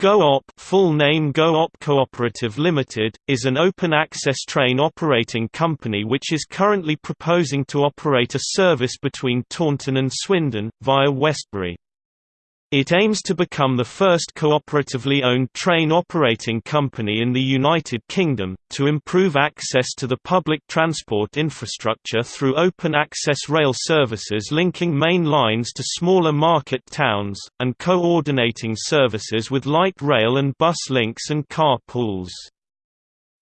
GoOp full name GoOp Cooperative Limited, is an open-access train operating company which is currently proposing to operate a service between Taunton and Swindon, via Westbury. It aims to become the first cooperatively owned train operating company in the United Kingdom, to improve access to the public transport infrastructure through open-access rail services linking main lines to smaller market towns, and coordinating services with light rail and bus links and car pools.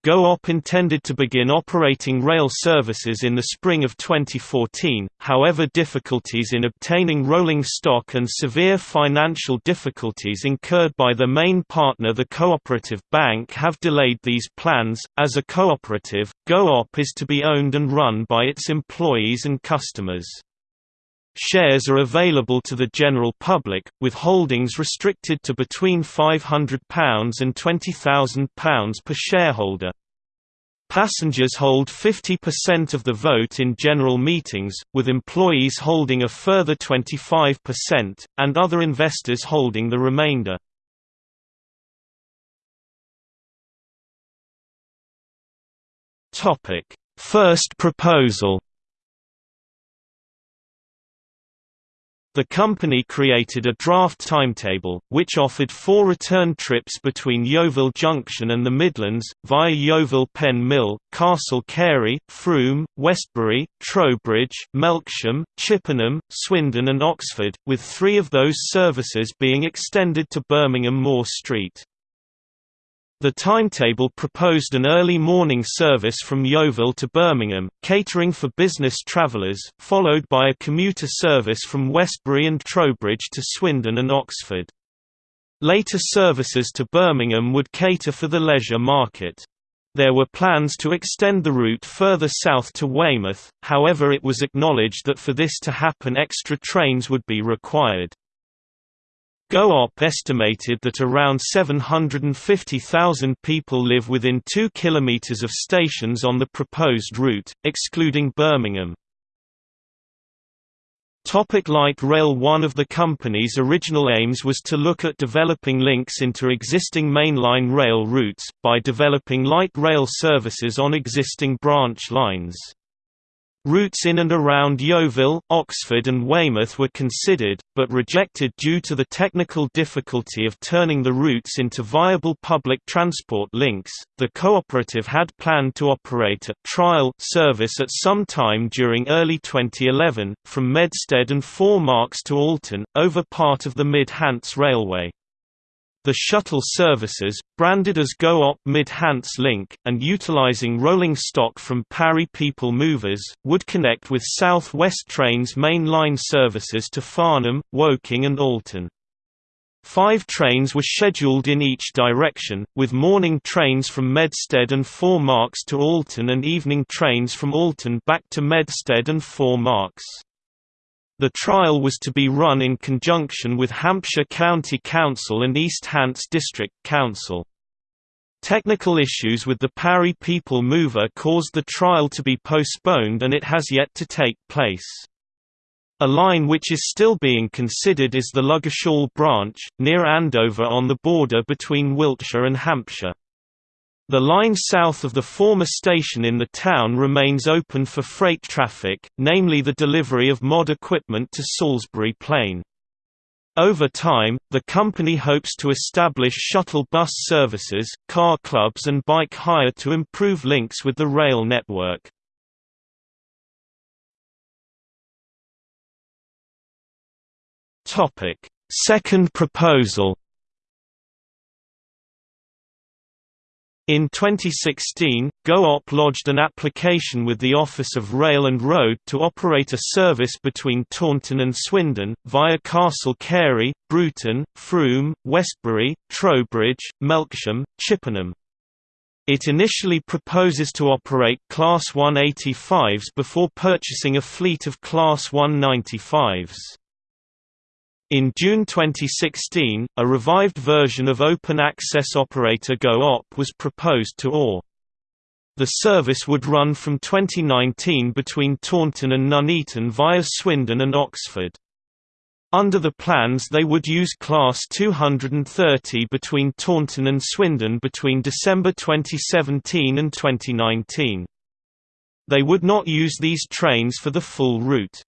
GoOp intended to begin operating rail services in the spring of 2014, however difficulties in obtaining rolling stock and severe financial difficulties incurred by the main partner the Cooperative Bank have delayed these plans. As a cooperative, GoOp is to be owned and run by its employees and customers. Shares are available to the general public, with holdings restricted to between £500 and £20,000 per shareholder. Passengers hold 50% of the vote in general meetings, with employees holding a further 25%, and other investors holding the remainder. First proposal The company created a draft timetable, which offered four return trips between Yeovil Junction and the Midlands, via Yeovil Pen Mill, Castle Cary, Frome, Westbury, Trowbridge, Melksham, Chippenham, Swindon and Oxford, with three of those services being extended to Birmingham Moor Street. The timetable proposed an early morning service from Yeovil to Birmingham, catering for business travellers, followed by a commuter service from Westbury and Trowbridge to Swindon and Oxford. Later services to Birmingham would cater for the leisure market. There were plans to extend the route further south to Weymouth, however it was acknowledged that for this to happen extra trains would be required. GoOp estimated that around 750,000 people live within 2 km of stations on the proposed route, excluding Birmingham. Topic light rail One of the company's original aims was to look at developing links into existing mainline rail routes, by developing light rail services on existing branch lines. Routes in and around Yeovil, Oxford and Weymouth were considered, but rejected due to the technical difficulty of turning the routes into viable public transport links. The cooperative had planned to operate a trial service at some time during early 2011, from Medstead and Four Marks to Alton, over part of the Mid-Hants Railway. The shuttle services, branded as GoOp Mid-Hants Link, and utilizing rolling stock from Parry People Movers, would connect with South West Trains main line services to Farnham, Woking and Alton. Five trains were scheduled in each direction, with morning trains from Medstead and Four Marks to Alton and evening trains from Alton back to Medstead and Four Marks. The trial was to be run in conjunction with Hampshire County Council and East Hants District Council. Technical issues with the Parry People Mover caused the trial to be postponed and it has yet to take place. A line which is still being considered is the Ludgershall branch, near Andover on the border between Wiltshire and Hampshire. The line south of the former station in the town remains open for freight traffic, namely the delivery of mod equipment to Salisbury Plain. Over time, the company hopes to establish shuttle bus services, car clubs and bike hire to improve links with the rail network. Second proposal In 2016, GoOp lodged an application with the Office of Rail and Road to operate a service between Taunton and Swindon, via Castle Cary, Bruton, Frome, Westbury, Trowbridge, Melksham, Chippenham. It initially proposes to operate Class 185s before purchasing a fleet of Class 195s. In June 2016, a revived version of open access operator GoOp was proposed to OR. The service would run from 2019 between Taunton and Nuneaton via Swindon and Oxford. Under the plans they would use Class 230 between Taunton and Swindon between December 2017 and 2019. They would not use these trains for the full route.